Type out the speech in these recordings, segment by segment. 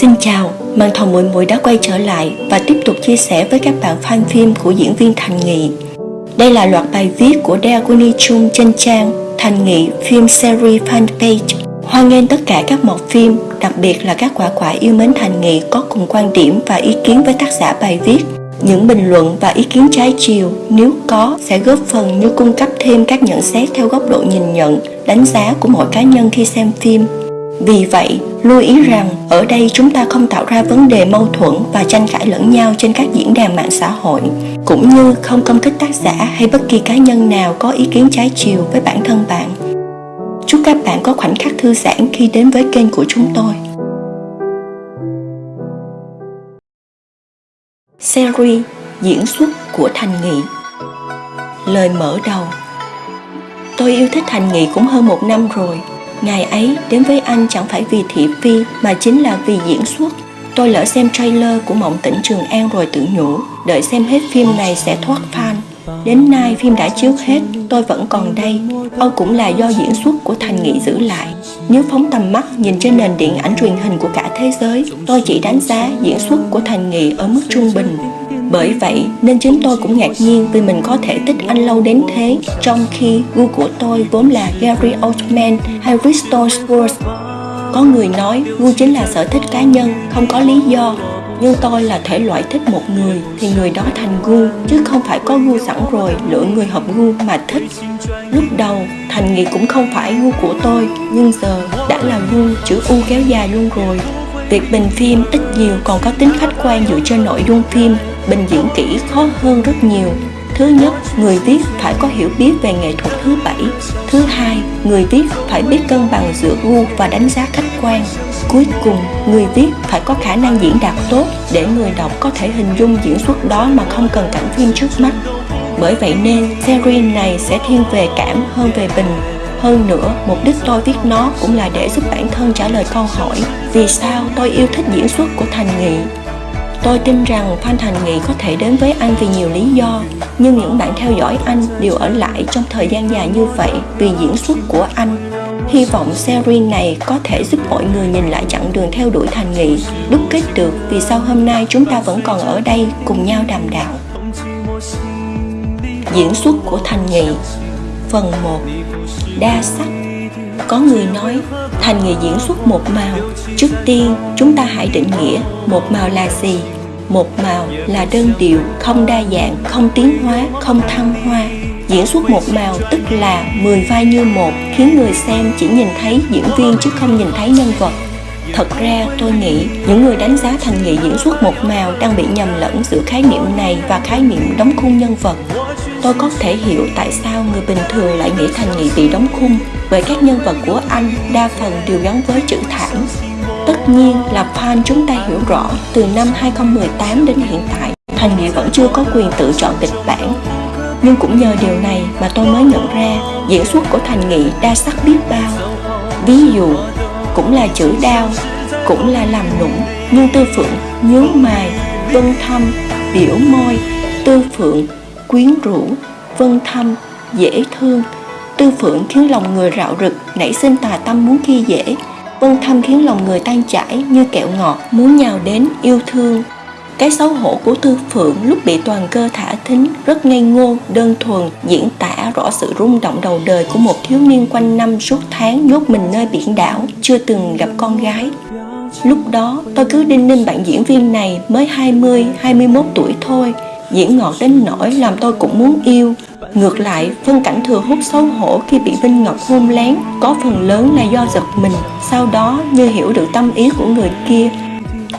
Xin chào, màn thầu muội muội đã quay trở lại và tiếp tục chia sẻ với các bạn fan phim của diễn viên Thành Nghị. Đây là loạt bài viết của Daeguni Chung trên trang Thành Nghị Film Series Fanpage. Hoan nghênh tất cả các mọt phim, đặc biệt là các quả quả yêu mến Thành Nghị có cùng quan điểm và ý kiến với tác giả bài viết. Những bình luận và ý kiến trái chiều nếu có sẽ góp phần như cung cấp thêm các nhận xét theo góc độ nhìn nhận, đánh giá của mỗi cá nhân khi xem phim vì vậy, lưu ý rằng ở đây chúng ta không tạo ra vấn đề mâu thuẫn và tranh cãi lẫn nhau trên các diễn đàn mạng xã hội, cũng như không công kích tác giả hay bất kỳ cá nhân nào có ý kiến trái chiều với bản thân bạn. Chúc các bạn có khoảnh khắc thư giãn khi đến với kênh của chúng tôi. Series diễn xuất của Thành Nghị Lời mở đầu Tôi yêu thích Thành Nghị cũng hơn một năm rồi Ngày ấy đến với anh chẳng phải vì thị phi mà chính là vì diễn xuất. Tôi lỡ xem trailer của Mộng Tỉnh Trường An rồi tự nhủ, đợi xem hết phim này sẽ thoát fan. Đến nay phim đã chiếu hết, tôi vẫn còn đây. Âu cũng là do diễn xuất của Thành Nghị giữ lại. Nếu phóng tầm mắt nhìn trên nền điện ảnh truyền hình của cả thế giới, tôi chỉ đánh giá diễn xuất của Thành Nghị ở mức trung bình bởi vậy nên chính tôi cũng ngạc nhiên vì mình có thể thích anh lâu đến thế Trong khi gu của tôi vốn là Gary Oldman hay Bristol Spurs Có người nói gu chính là sở thích cá nhân, không có lý do. Nhưng tôi là thể loại thích một người thì người đó thành gu chứ không phải có gu sẵn rồi lựa người hợp gu mà thích. Lúc đầu thành nghị cũng không phải gu của tôi nhưng giờ đã là gu chữ u kéo dài luôn rồi. Việc bình phim ít nhiều còn có tính khách quan dựa trên nội dung phim bình diễn kỹ khó hơn rất nhiều Thứ nhất, người viết phải có hiểu biết về nghệ thuật thứ bảy. Thứ hai, người viết phải biết cân bằng giữa gu và đánh giá khách quan. Cuối cùng, người viết phải có khả năng diễn đạt tốt để người đọc có thể hình dung diễn xuất đó mà không cần cảnh phim trước mắt. Bởi vậy nên, series này sẽ thiên về cảm hơn về bình. Hơn nữa, mục đích tôi viết nó cũng là để giúp bản thân trả lời câu hỏi Vì sao tôi yêu thích diễn xuất của Thành Nghị Tôi tin rằng Phan Thành Nghị có thể đến với anh vì nhiều lý do, nhưng những bạn theo dõi anh đều ở lại trong thời gian dài như vậy vì diễn xuất của anh. Hy vọng series này có thể giúp mọi người nhìn lại chặng đường theo đuổi Thành Nghị, đúc kết được vì sao hôm nay chúng ta vẫn còn ở đây cùng nhau đàm đạo. Diễn xuất của Thành Nghị Phần 1 Đa sắc có người nói thành nghề diễn xuất một màu. Trước tiên, chúng ta hãy định nghĩa một màu là gì. Một màu là đơn điệu, không đa dạng, không tiến hóa, không thăng hoa. Diễn xuất một màu tức là 10 vai như một, khiến người xem chỉ nhìn thấy diễn viên chứ không nhìn thấy nhân vật. Thật ra, tôi nghĩ những người đánh giá thành nghị diễn xuất một màu đang bị nhầm lẫn giữa khái niệm này và khái niệm đóng khung nhân vật. Tôi có thể hiểu tại sao người bình thường lại nghĩ thành nghị bị đóng khung bởi các nhân vật của anh đa phần đều gắn với chữ thảm. Tất nhiên là fan chúng ta hiểu rõ, từ năm 2018 đến hiện tại, Thành Nghị vẫn chưa có quyền tự chọn kịch bản Nhưng cũng nhờ điều này mà tôi mới nhận ra diễn xuất của Thành Nghị đa sắc biết bao Ví dụ cũng là chữ đao cũng là làm nũng. Nhưng tư phượng nhướng mày vân thâm biểu môi. Tư phượng quyến rũ vân thâm dễ thương. Tư phượng khiến lòng người rạo rực nảy sinh tà tâm muốn khi dễ. Vân thâm khiến lòng người tan chảy như kẹo ngọt muốn nhào đến yêu thương. Cái xấu hổ của Tư Phượng lúc bị toàn cơ thả thính rất ngây ngô, đơn thuần, diễn tả rõ sự rung động đầu đời của một thiếu niên quanh năm suốt tháng nhốt mình nơi biển đảo, chưa từng gặp con gái. Lúc đó tôi cứ đinh ninh bạn diễn viên này mới 20, 21 tuổi thôi, diễn ngọt đến nỗi làm tôi cũng muốn yêu. Ngược lại, phân cảnh thừa hút xấu hổ khi bị Vinh Ngọc hôn lén có phần lớn là do giật mình, sau đó như hiểu được tâm ý của người kia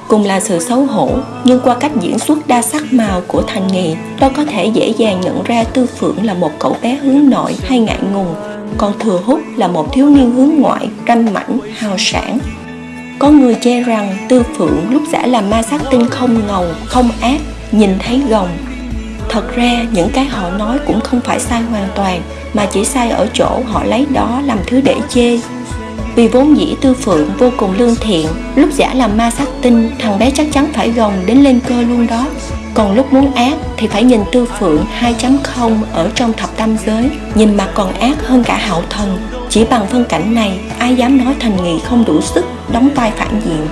cùng là sự xấu hổ, nhưng qua cách diễn xuất đa sắc màu của thành nghị tôi có thể dễ dàng nhận ra tư phượng là một cậu bé hướng nội hay ngại ngùng, còn thừa hút là một thiếu niên hướng ngoại, ranh mảnh, hào sản có người chê rằng tư phượng lúc giả làm ma sát tinh không ngầu, không ác, nhìn thấy gồng. Thật ra, những cái họ nói cũng không phải sai hoàn toàn, mà chỉ sai ở chỗ họ lấy đó làm thứ để chê vì vốn dĩ tư phượng vô cùng lương thiện, Lúc giả làm ma sát tinh, Thằng bé chắc chắn phải gồng đến lên cơ luôn đó. Còn lúc muốn ác Thì phải nhìn tư phượng 2.0 Ở trong thập tam giới, Nhìn mà còn ác hơn cả hạo thần. Chỉ bằng phân cảnh này, Ai dám nói thành nghị không đủ sức, Đóng vai phản diện.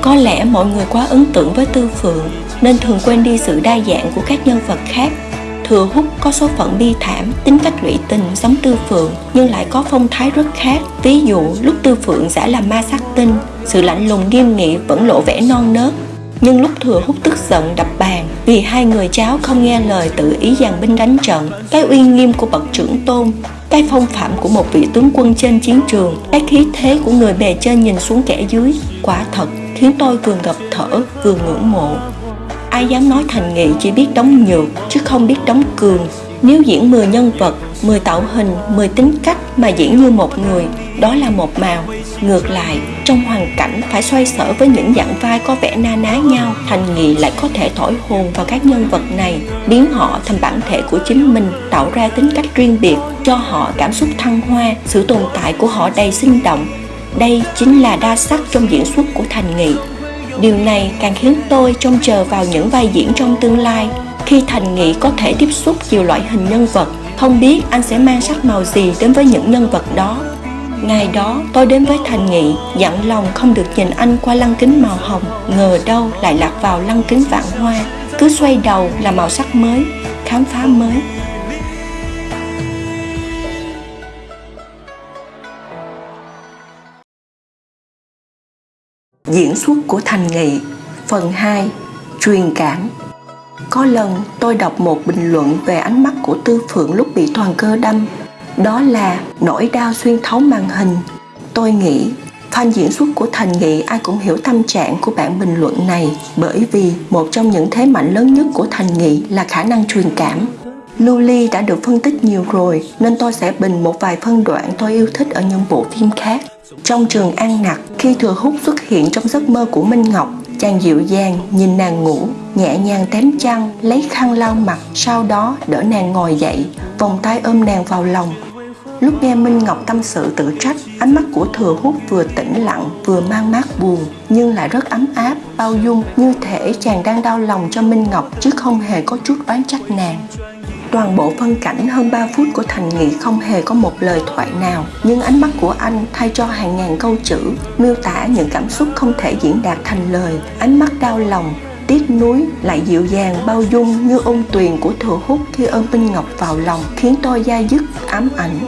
Có lẽ mọi người quá ấn tượng với Tư Phượng, nên thường quên đi sự đa dạng của các nhân vật khác. Thừa Hút có số phận bi thảm, tính cách lụy tình giống Tư Phượng nhưng lại có phong thái rất khác. Ví dụ lúc Tư Phượng giả làm ma sát tinh, sự lạnh lùng nghiêm nghị vẫn lộ vẻ non nớt. Nhưng lúc Thừa Hút tức giận đập bàn vì hai người cháu không nghe lời tự ý dàn binh đánh trận, cái uy nghiêm của bậc trưởng tôn cái phong phạm của một vị tướng quân trên chiến trường cái khí thế của người bề trên nhìn xuống kẻ dưới quả thật khiến tôi vừa ngập thở vừa ngưỡng mộ ai dám nói thành nghị chỉ biết đóng nhược, chứ không biết đóng cường. Nếu diễn 10 nhân vật 10 tạo hình 10 tính cách mà diễn như một người, đó là một màu. Ngược lại, trong hoàn cảnh phải xoay sở với những dạng vai có vẻ na ná nhau, thành nghị lại có thể thổi hồn vào các nhân vật này, biến họ thành bản thể của chính mình, tạo ra tính cách riêng biệt, cho họ cảm xúc thăng hoa. Sự tồn tại của họ đầy sinh động. Đây chính là đa sắc trong diễn xuất của thành nghị điều này càng khiến tôi trông chờ vào những vai diễn trong tương lai. Khi thành nghị có thể tiếp xúc nhiều loại hình nhân vật, không biết anh sẽ mang sắc màu gì đến với những nhân vật đó. Ngày đó, tôi đến với thành nghị, dặn lòng không được nhìn anh qua lăng kính màu hồng, ngờ đâu lại lạc vào lăng kính vạn hoa. Cứ xoay đầu là màu sắc mới, khám phá mới. Diễn xuất của Thành Nghị. Phần 2 Truyền cảm. Có lần tôi đọc một bình luận về ánh mắt của Tư Phượng lúc bị toàn cơ đâm. Đó là nỗi đau xuyên thấu màn hình. Tôi nghĩ, fan diễn xuất của Thành Nghị ai cũng hiểu tâm trạng của bản bình luận này, Bởi vì một trong những thế mạnh lớn nhất của Thành Nghị là khả năng truyền cảm. Lưu Ly đã được phân tích nhiều rồi, nên tôi sẽ bình một vài phân đoạn tôi yêu thích ở những bộ phim khác trong trường An Nặc, khi Thừa Hút xuất hiện trong giấc mơ của Minh Ngọc, chàng dịu dàng nhìn nàng ngủ, nhẹ nhàng tém chăn, lấy khăn lau mặt, sau đó đỡ nàng ngồi dậy, vòng tay ôm nàng vào lòng. Lúc nghe Minh Ngọc tâm sự tự trách, ánh mắt của Thừa Hút vừa tĩnh lặng vừa mang mát buồn, nhưng lại rất ấm áp, bao dung, như thể chàng đang đau lòng cho Minh Ngọc chứ không hề có chút oán trách nàng. Toàn bộ phân cảnh hơn 3 phút của Thành Nghị không hề có một lời thoại nào, nhưng ánh mắt của anh thay cho hàng ngàn câu chữ, miêu tả những cảm xúc không thể diễn đạt thành lời, ánh mắt đau lòng, tiếc nuối lại dịu dàng bao dung như ôn tuyền của thừa hút khi ôm Minh Ngọc vào lòng khiến tôi da dứt ám ảnh.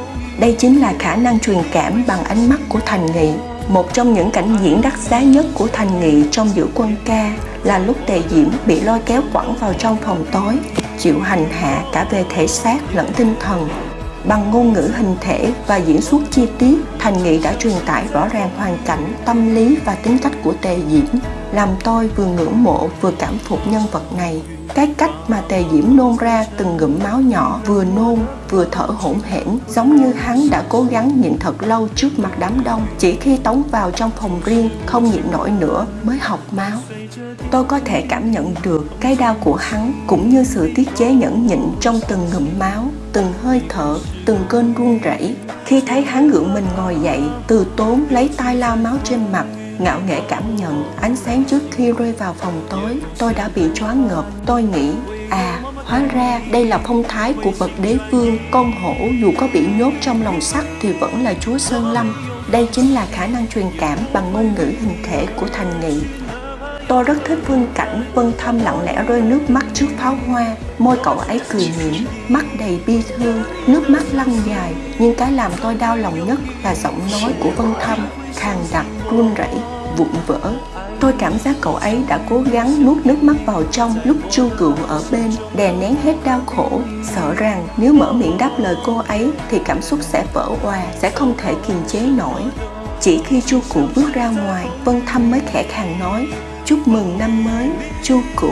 Đây chính là khả năng truyền cảm bằng ánh mắt của Thành Nghị. Một trong những cảnh diễn đắt giá nhất của Thành Nghị trong giữa quân ca là lúc Tề Diễm bị lôi kéo quẳng vào trong phòng tối chịu hành hạ cả về thể xác lẫn tinh thần. Bằng ngôn ngữ hình thể và diễn xuất chi tiết, thành nghị đã truyền tải rõ ràng hoàn cảnh, tâm lý và tính cách của tề diễm làm tôi vừa ngưỡng mộ vừa cảm phục nhân vật này. Cái cách mà tề diễm nôn ra từng ngụm máu nhỏ, vừa nôn, vừa thở hổn hển, giống như hắn đã cố gắng nhịn thật lâu trước mặt đám đông. Chỉ khi tống vào trong phòng riêng, không nhịn nổi nữa, mới học máu. Tôi có thể cảm nhận được cái đau của hắn, cũng như sự tiết chế nhẫn nhịn trong từng ngụm máu, từng hơi thở, từng cơn run rẩy. Khi thấy hắn gượng mình ngồi dậy, từ tốn lấy tay lao máu trên mặt ngạo nghễ cảm nhận, ánh sáng trước khi rơi vào phòng tối. Tôi đã bị choáng ngợp, tôi nghĩ à hóa ra đây là phong thái của bậc đế vương, con hổ dù có bị nhốt trong lòng sắt thì vẫn là chúa sơn lâm. Đây chính là khả năng truyền cảm bằng ngôn ngữ hình thể của thành nghị. Tôi rất thích phương cảnh Vân Thâm lặng lẽ rơi nước mắt trước pháo hoa. Môi cậu ấy cười mỉm, mắt đầy bi thương, nước mắt lăn dài. Nhưng cái làm tôi đau lòng nhất là giọng nói của Vân Thâm Khàn đặc, run rẩy, vụn vỡ. Tôi cảm giác cậu ấy đã cố gắng nuốt nước mắt vào trong lúc chu cựu ở bên, đè nén hết đau khổ, sợ rằng nếu mở miệng đáp lời cô ấy thì cảm xúc sẽ vỡ hòa, sẽ không thể kiềm chế nổi. Chỉ khi chu cụ bước ra ngoài, Vân Thâm mới khẽ khàng nói, chúc mừng năm mới, chu cụ.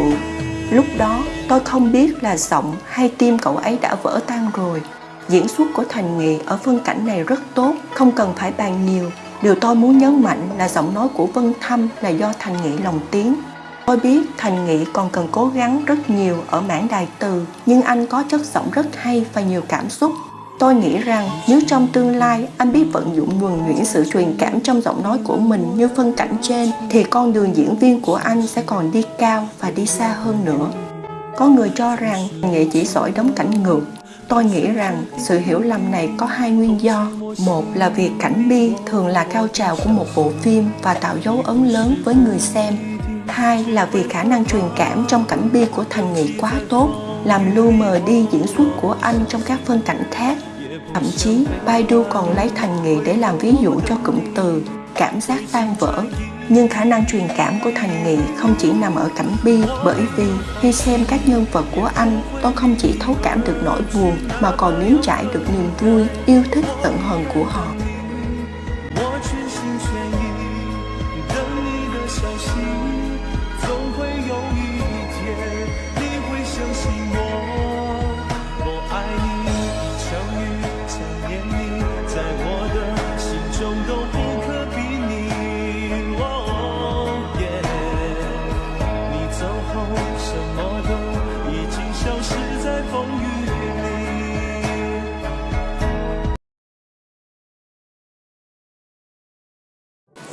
Lúc đó tôi không biết là giọng hay tim cậu ấy đã vỡ tan rồi. Diễn xuất của Thành Nghị ở phân cảnh này rất tốt, không cần phải bàn nhiều. Điều tôi muốn nhấn mạnh là giọng nói của Vân Thâm là do Thành Nghị lòng tiếng. Tôi biết Thành Nghị còn cần cố gắng rất nhiều ở mảng đài từ, nhưng anh có chất giọng rất hay và nhiều cảm xúc Tôi nghĩ rằng nếu trong tương lai anh biết vận dụng nhuần nhuyễn sự truyền cảm trong giọng nói của mình như phân cảnh trên, thì con đường diễn viên của anh sẽ còn đi cao và đi xa hơn nữa. Có người cho rằng nghệ chỉ giỏi đóng cảnh ngược. Tôi nghĩ rằng sự hiểu lầm này có hai nguyên do. một là việc cảnh bi thường là cao trào của một bộ phim và tạo dấu ấn lớn với người xem hai là vì khả năng truyền cảm trong cảnh bi của thành nghị quá tốt, làm lu mờ đi diễn xuất của anh trong các phân cảnh khác thậm chí, baidu còn lấy thành nghị để làm ví dụ cho cụm từ cảm giác tan vỡ. Nhưng khả năng truyền cảm của thành nghị không chỉ nằm ở cảnh bi, bởi vì khi xem các nhân vật của anh, tôi không chỉ thấu cảm được nỗi buồn mà còn nếm trải được niềm vui, yêu thích tận hờn của họ.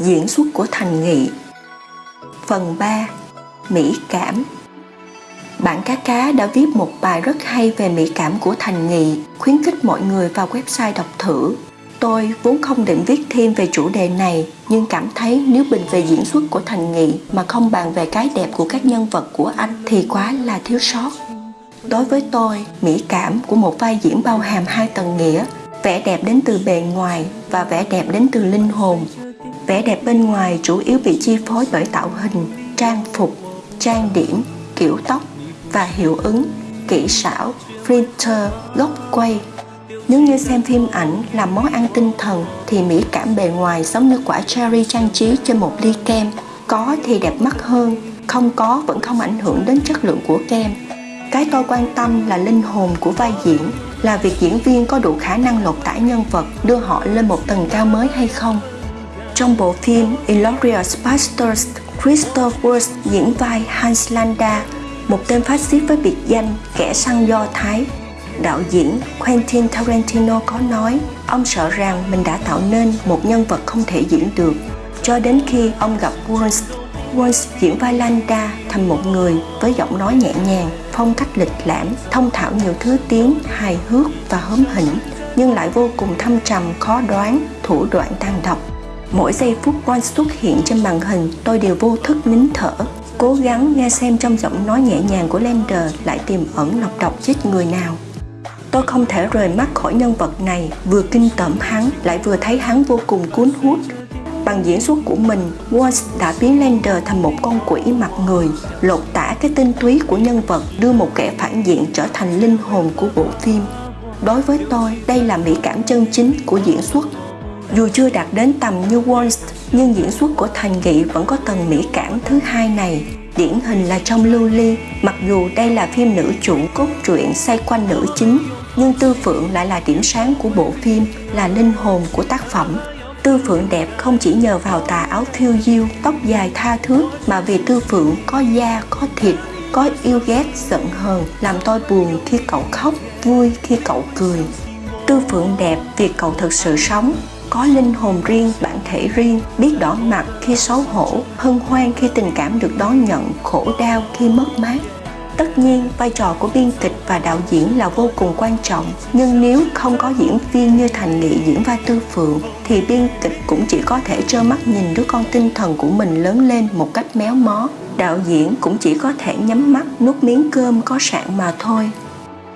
Diễn xuất của Thành Nghị Phần 3 Mỹ cảm Bạn cá cá đã viết một bài rất hay về mỹ cảm của Thành Nghị, khuyến khích mọi người vào website đọc thử. Tôi vốn không định viết thêm về chủ đề này, nhưng cảm thấy nếu bình về diễn xuất của Thành Nghị mà không bàn về cái đẹp của các nhân vật của anh thì quá là thiếu sót. Đối với tôi, mỹ cảm của một vai diễn bao hàm hai tầng nghĩa, vẻ đẹp đến từ bề ngoài và vẻ đẹp đến từ linh hồn Vẻ đẹp bên ngoài chủ yếu bị chi phối bởi tạo hình, trang phục, trang điểm, kiểu tóc và hiệu ứng, kỹ xảo, filter, góc quay. Nếu như xem phim ảnh là món ăn tinh thần thì mỹ cảm bề ngoài giống như quả cherry trang trí trên một ly kem. Có thì đẹp mắt hơn, không có vẫn không ảnh hưởng đến chất lượng của kem. Cái tôi quan tâm là linh hồn của vai diễn, là việc diễn viên có đủ khả năng lột tả nhân vật đưa họ lên một tầng cao mới hay không. Trong bộ phim Inglourious Basterds, Christoph Waltz diễn vai Hans Landa, một tên phát xít với biệt danh kẻ săn do Thái. Đạo diễn Quentin Tarantino có nói ông sợ rằng mình đã tạo nên một nhân vật không thể diễn được cho đến khi ông gặp Waltz. Waltz diễn vai Landa thành một người với giọng nói nhẹ nhàng, phong cách lịch lãm, thông thạo nhiều thứ tiếng, hài hước và hớm hỉnh nhưng lại vô cùng thâm trầm, khó đoán, thủ đoạn tàn độc Mỗi giây phút Bond xuất hiện trên màn hình, tôi đều vô thức nín thở, cố gắng nghe xem trong giọng nói nhẹ nhàng của Lander lại tiềm ẩn nọc độc chết người nào. Tôi không thể rời mắt khỏi nhân vật này, vừa kinh tởm hắn, lại vừa thấy hắn vô cùng cuốn hút. Bằng diễn xuất của mình, Walsh đã biến Lander thành một con quỷ mặt người, lột tả cái tinh túy của nhân vật, đưa một kẻ phản diện trở thành linh hồn của bộ phim. Đối với tôi, đây là mỹ cảm chân chính của diễn xuất dù chưa đạt đến tầm như Wonst, nhưng diễn xuất của Thành Nghị vẫn có tầng mỹ cảm thứ hai này. Điển hình là trong Lưu Ly, mặc dù đây là phim nữ chủ cốt truyện xoay quanh nữ chính, nhưng Tư Phượng lại là điểm sáng của bộ phim, là linh hồn của tác phẩm. Tư Phượng đẹp không chỉ nhờ vào tà áo thiêu diêu, tóc dài tha thước, mà vì Tư Phượng có da, có thịt, có yêu ghét, giận hờn, làm tôi buồn khi cậu khóc, vui khi cậu cười. Tư Phượng đẹp vì cậu thật sự sống, có linh hồn riêng, bản thể riêng, biết đỏ mặt khi xấu hổ, hân hoan khi tình cảm được đón nhận, khổ đau khi mất mát. Tất nhiên, vai trò của biên kịch và đạo diễn là vô cùng quan trọng, nhưng nếu không có diễn viên như Thành Nghị diễn vai Tư Phượng, thì biên kịch cũng chỉ có thể trơ mắt nhìn đứa con tinh thần của mình lớn lên một cách méo mó. Đạo diễn cũng chỉ có thể nhắm mắt nuốt miếng cơm có sạn mà thôi.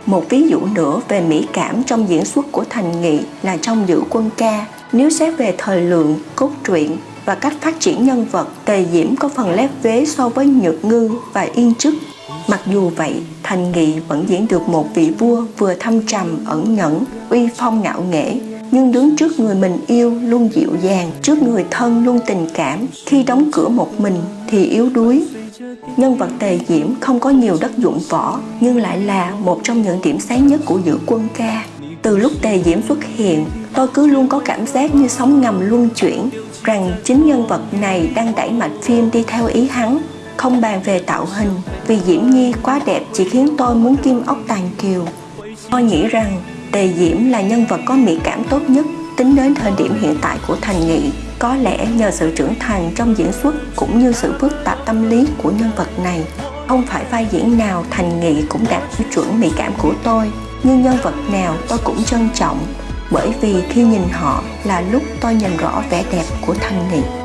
Một ví dụ nữa về mỹ cảm trong diễn xuất của Thành Nghị là trong Giữ Quân Ca, nếu xét về thời lượng, cốt truyện và cách phát triển nhân vật, Tề Diễm có phần lép vế so với Nhược Ngư và Yên Trức. Mặc dù vậy, Thành Nghị vẫn diễn được một vị vua vừa thâm trầm, ẩn nhẫn, uy phong ngạo nghễ, nhưng đứng trước người mình yêu luôn dịu dàng, trước người thân luôn tình cảm, khi đóng cửa một mình thì yếu đuối. Nhân vật Tề Diễm không có nhiều đất dụng võ, nhưng lại là một trong những điểm sáng nhất của giữa quân ca. Từ lúc Tề Diễm xuất hiện, tôi cứ luôn có cảm giác như sóng ngầm luân chuyển, rằng chính nhân vật này đang đẩy mạch phim đi theo ý hắn. Không bàn về tạo hình, vì Diễm Nhi quá đẹp chỉ khiến tôi muốn kim ốc tàn kiều. Tôi nghĩ rằng Tề Diễm là nhân vật có mỹ cảm tốt nhất tính đến thời điểm hiện tại của Thành Nghị. Có lẽ nhờ sự trưởng thành trong diễn xuất cũng như sự phức tạp tâm lý của nhân vật này. Không phải vai diễn nào Thành Nghị cũng đạt tiêu chuẩn mỹ cảm của tôi nhưng nhân vật nào tôi cũng trân trọng, bởi vì khi nhìn họ là lúc tôi nhìn rõ vẻ đẹp của thanh nghị